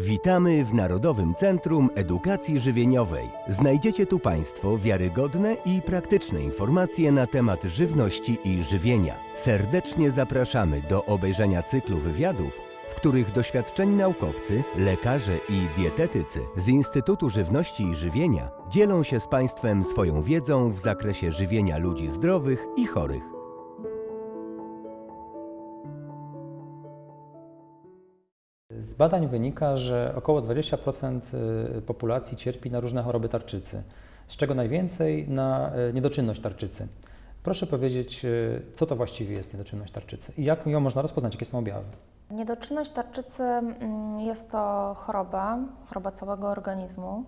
Witamy w Narodowym Centrum Edukacji Żywieniowej. Znajdziecie tu Państwo wiarygodne i praktyczne informacje na temat żywności i żywienia. Serdecznie zapraszamy do obejrzenia cyklu wywiadów, w których doświadczeni naukowcy, lekarze i dietetycy z Instytutu Żywności i Żywienia dzielą się z Państwem swoją wiedzą w zakresie żywienia ludzi zdrowych i chorych. Z badań wynika, że około 20% y, populacji cierpi na różne choroby tarczycy, z czego najwięcej na y, niedoczynność tarczycy. Proszę powiedzieć, y, co to właściwie jest niedoczynność tarczycy i jak ją można rozpoznać, jakie są objawy? Niedoczynność tarczycy mm, jest to choroba, choroba całego organizmu,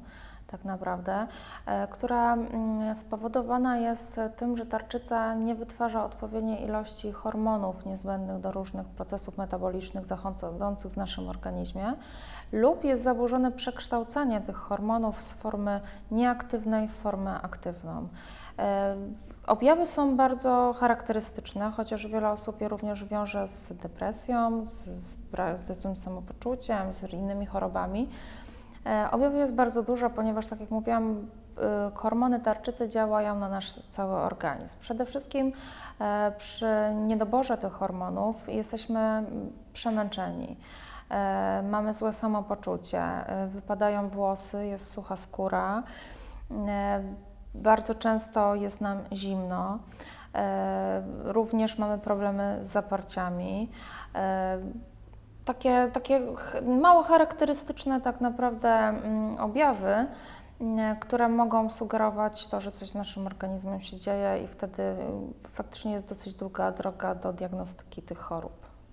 tak naprawdę, e, która mm, spowodowana jest tym, że tarczyca nie wytwarza odpowiedniej ilości hormonów niezbędnych do różnych procesów metabolicznych zachodzących w naszym organizmie, lub jest zaburzone przekształcanie tych hormonów z formy nieaktywnej w formę aktywną. E, Objawy są bardzo charakterystyczne, chociaż wiele osób je również wiąże z depresją, z, z, złym samopoczuciem, z innymi chorobami. E, Objawów jest bardzo dużo, ponieważ, tak jak mówiłam, y, hormony tarczycy działają na nasz cały organizm. Przede wszystkim e, przy niedoborze tych hormonów jesteśmy przemęczeni. E, Mamy złe samopoczucie, e, wypadają włosy, jest sucha skóra. E, Bardzo często jest nam zimno. E, Również mamy problemy z zaparciami. E, takie, takie mało charakterystyczne tak naprawdę mm, objawy, mm, które mogą sugerować to, że coś z naszym organizmem się dzieje i wtedy y, faktycznie jest dosyć długa droga do diagnostyki tych chorób.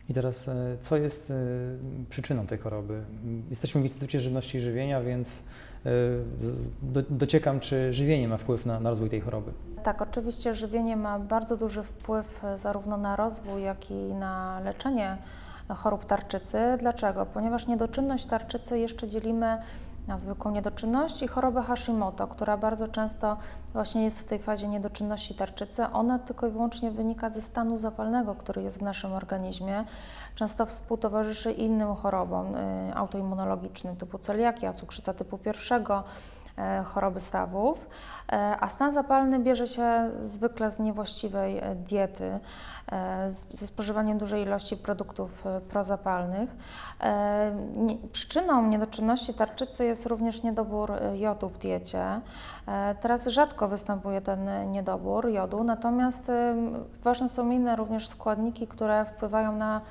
I teraz, y, co jest y, przyczyną tej choroby? Jesteśmy w Instytucie Żywności i Żywienia, więc do, dociekam, czy żywienie ma wpływ na, na rozwój tej choroby. Tak, oczywiście żywienie ma bardzo duży wpływ e, zarówno na rozwój, jak i na leczenie chorób tarczycy. Dlaczego? Ponieważ niedoczynność tarczycy jeszcze dzielimy na zwykłą niedoczynność i chorobę Hashimoto, która bardzo często właśnie jest w tej fazie niedoczynności tarczycy. Ona tylko i wyłącznie wynika ze stanu zapalnego, który jest w naszym organizmie. Często współtowarzyszy innym chorobom y, autoimmunologicznym typu celiakia, cukrzyca typu pierwszego, choroby stawów, E, a stan zapalny bierze się zwykle z niewłaściwej e, diety, e, ze spożywaniem dużej ilości produktów e, prozapalnych. E, Przyczyną niedoczynności tarczycy jest również niedobór e, jodu w diecie. E, Teraz rzadko występuje ten e, niedobór jodu, natomiast ważne są inne również składniki, które wpływają na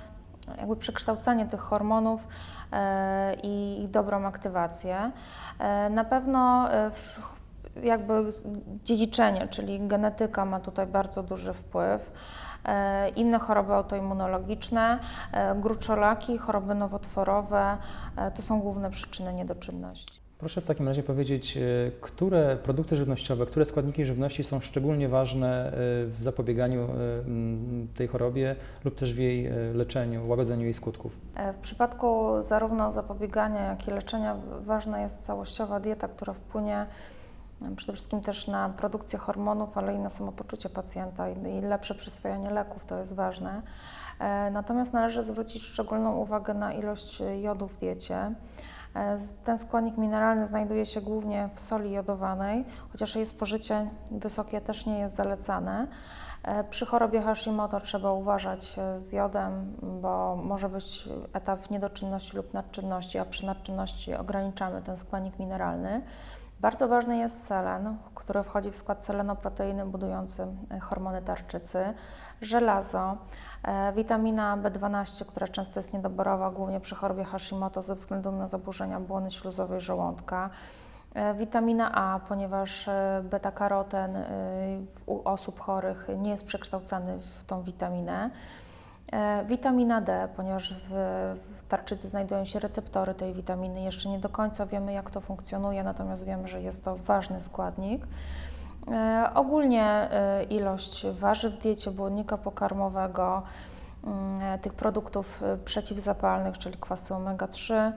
jakby przekształcanie tych hormonów e, i dobrą aktywację. E, Na pewno e, jakby dziedziczenie, czyli genetyka ma tutaj bardzo duży wpływ. Inne choroby autoimmunologiczne, gruczolaki, choroby nowotworowe to są główne przyczyny niedoczynności. Proszę w takim razie powiedzieć, y, które produkty żywnościowe, które składniki żywności są szczególnie ważne y, w zapobieganiu mm, tej chorobie lub też w jej leczeniu, łagodzeniu jej skutków. E, W przypadku zarówno zapobiegania, jak i leczenia ważna jest całościowa dieta, która wpłynie przede wszystkim też na produkcję hormonów, ale i na samopoczucie pacjenta i lepsze przyswajanie leków, to jest ważne. E, Natomiast należy zwrócić szczególną uwagę na ilość e, jodu w diecie. E, Ten składnik mineralny znajduje się głównie w soli jodowanej, chociaż jej spożycie wysokie też nie jest zalecane. E, Przy chorobie Hashimoto trzeba uważać e, z jodem, bo może być etap niedoczynności lub nadczynności, a przy nadczynności ograniczamy ten składnik mineralny. Bardzo ważny jest selen, który wchodzi w skład selenoproteiny budujący e, hormony tarczycy, żelazo, e, witamina B12, która często jest niedoborowa, głównie przy chorobie Hashimoto ze względu na zaburzenia błony śluzowej żołądka. E, Witamina A, ponieważ beta-karoten u osób chorych nie jest przekształcany w tą witaminę. E, Witamina D, ponieważ w, w tarczycy znajdują się receptory tej witaminy. Jeszcze nie do końca wiemy, jak to funkcjonuje, natomiast wiemy, że jest to ważny składnik. E, Ogólnie e, ilość warzyw w diecie, błonnika pokarmowego, mm, tych produktów e, przeciwzapalnych, czyli kwasy omega-3,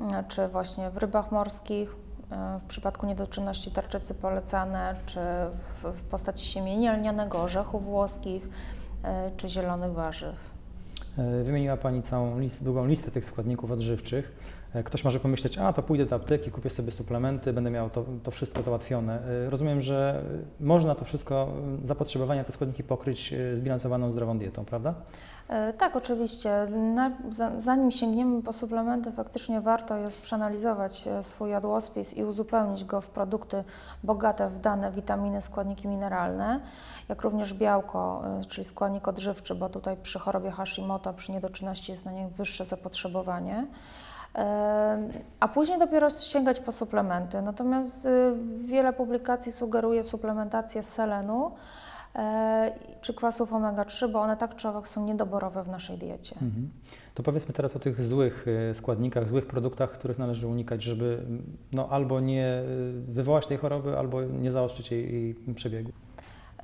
mm, czy właśnie w rybach morskich, e, w przypadku niedoczynności tarczycy polecane, czy w, w postaci siemienia lnianego, orzechów włoskich, e, czy zielonych warzyw. E, Wymieniła Pani całą list, długą listę tych składników odżywczych. E, Ktoś może pomyśleć, a to pójdę do apteki, kupię sobie suplementy, będę miał to, to wszystko załatwione. E, Rozumiem, że e, można to wszystko, e, zapotrzebowania, te składniki pokryć zbilansowaną zdrową dietą, prawda? Tak, oczywiście. Zanim sięgniemy po suplementy, faktycznie warto jest przeanalizować swój jadłospis i uzupełnić go w produkty bogate w dane witaminy, składniki mineralne, jak również białko, czyli składnik odżywczy, bo tutaj przy chorobie Hashimoto, przy niedoczynności jest na nie wyższe zapotrzebowanie. A później dopiero sięgać po suplementy. Natomiast y, wiele publikacji sugeruje suplementację selenu e, czy kwasów omega-3, bo one tak czy owak są niedoborowe w naszej diecie. Mhm. To powiedzmy teraz o tych złych e, składnikach, złych produktach, których należy unikać, żeby no, albo nie e, wywołać tej choroby, albo nie zaostrzyć jej, jej przebiegu.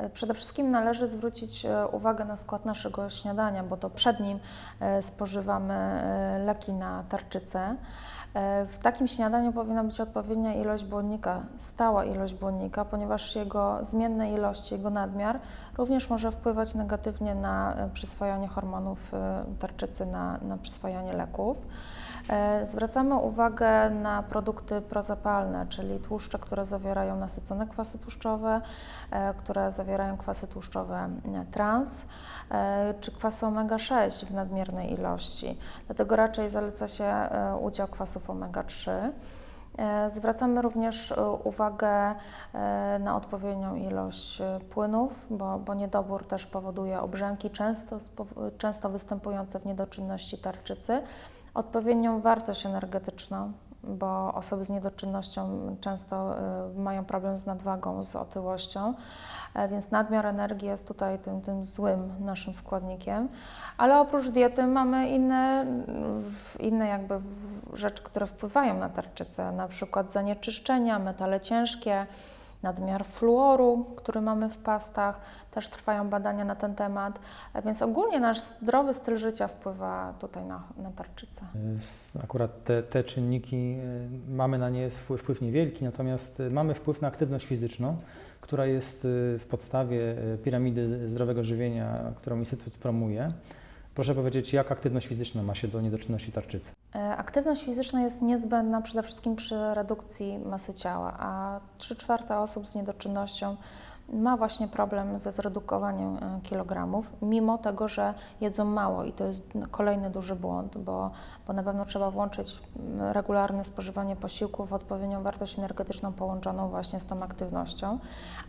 E, Przede wszystkim należy zwrócić e, uwagę na skład naszego śniadania, bo to przed nim e, spożywamy leki na tarczycę. W takim śniadaniu powinna być odpowiednia ilość błonnika, stała ilość błonnika, ponieważ jego zmienne ilości, jego nadmiar również może wpływać negatywnie na przyswajanie hormonów tarczycy, na, na przyswajanie leków. E, Zwracamy uwagę na produkty prozapalne, czyli tłuszcze, które zawierają nasycone kwasy tłuszczowe, e, które zawierają kwasy tłuszczowe e, trans, czy kwasy omega-6 w nadmiernej ilości. Dlatego raczej zaleca się udział kwasów omega-3. E, Zwracamy również uwagę na odpowiednią ilość płynów, bo, bo niedobór też powoduje obrzęki, często, często występujące w niedoczynności tarczycy. Odpowiednią wartość energetyczną, bo osoby z niedoczynnością często e, mają problem z nadwagą, z otyłością, e, więc nadmiar energii jest tutaj tym, tym złym naszym składnikiem. Ale oprócz diety mamy inne, inne jakby rzeczy, które wpływają na tarczycę, na przykład zanieczyszczenia, metale ciężkie, nadmiar fluoru, który mamy w pastach. Też trwają badania na ten temat, E, więc ogólnie nasz zdrowy styl życia wpływa tutaj na, na tarczycę. E, Akurat te, te czynniki, e, mamy na nie wpływ, wpływ niewielki, natomiast mamy wpływ na aktywność fizyczną, która jest w podstawie piramidy zdrowego żywienia, którą Instytut promuje. Proszę powiedzieć, jak aktywność fizyczna ma się do niedoczynności tarczycy? E, Aktywność fizyczna jest niezbędna przede wszystkim przy redukcji masy ciała, a 3 czwarte osób z niedoczynnością ma właśnie problem ze zredukowaniem e, kilogramów, mimo tego, że jedzą mało i to jest kolejny duży błąd, bo, bo na pewno trzeba włączyć mm, regularne spożywanie posiłków odpowiednią wartość energetyczną połączoną właśnie z tą aktywnością,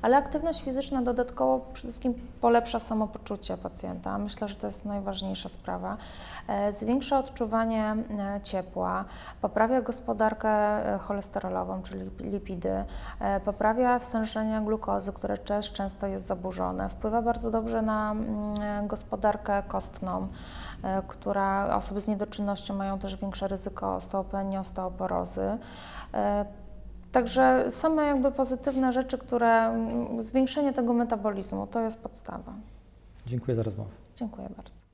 ale aktywność fizyczna dodatkowo przede wszystkim polepsza samopoczucie pacjenta. Myślę, że to jest najważniejsza sprawa. E, Zwiększa odczuwanie e, ciepła, poprawia gospodarkę cholesterolową, czyli lipidy, poprawia stężenie glukozy, które też często jest zaburzone, wpływa bardzo dobrze na mm, gospodarkę kostną, e, która osoby z niedoczynnością mają też większe ryzyko osteopenii, osteoporozy. E, Także same jakby pozytywne rzeczy, które mm, zwiększenie tego metabolizmu to jest podstawa. Dziękuję za rozmowę. Dziękuję bardzo.